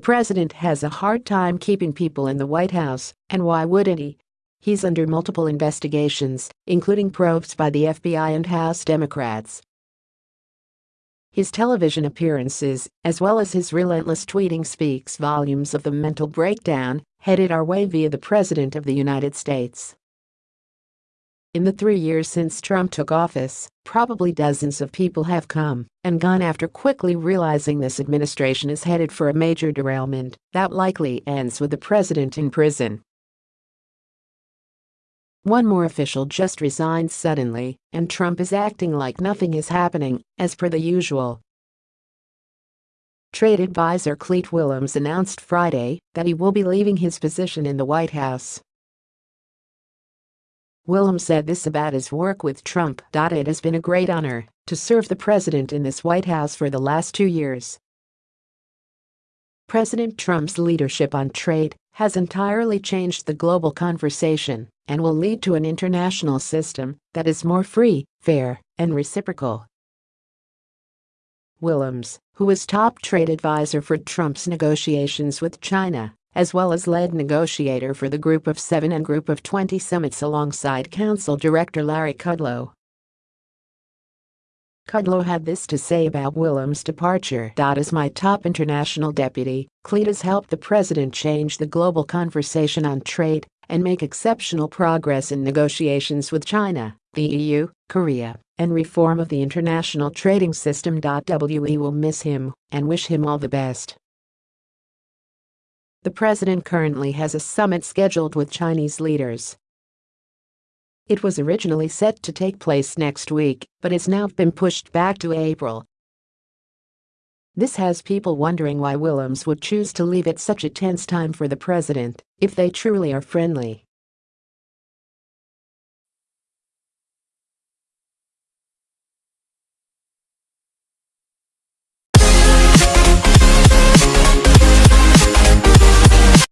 president has a hard time keeping people in the White House, and why wouldn't he? He's under multiple investigations, including probes by the FBI and House Democrats. His television appearances, as well as his relentless tweeting speaks volumes of the mental breakdown headed our way via the President of the United States. In the three years since Trump took office, probably dozens of people have come and gone after quickly realizing this administration is headed for a major derailment that likely ends with the president in prison. One more official just resigned suddenly, and Trump is acting like nothing is happening, as per the usual. Trade advisor Clete Willems announced Friday that he will be leaving his position in the White House. Willems said this about his work with Trump. It has been a great honor to serve the president in this White House for the last two years. President Trump's leadership on trade has entirely changed the global conversation and will lead to an international system that is more free, fair, and reciprocal. Willems, who was top trade advisor for Trump's negotiations with China, as well as lead negotiator for the Group of Seven and Group of 20 summits alongside Council Director Larry Kudlow. Kudlow had this to say about Willems' departure. As my top international deputy, Clete has helped the president change the global conversation on trade and make exceptional progress in negotiations with China, the EU, Korea, and reform of the international trading system. We will miss him and wish him all the best. The president currently has a summit scheduled with Chinese leaders. It was originally set to take place next week, but it's now been pushed back to April. This has people wondering why Willems would choose to leave at such a tense time for the president, if they truly are friendly.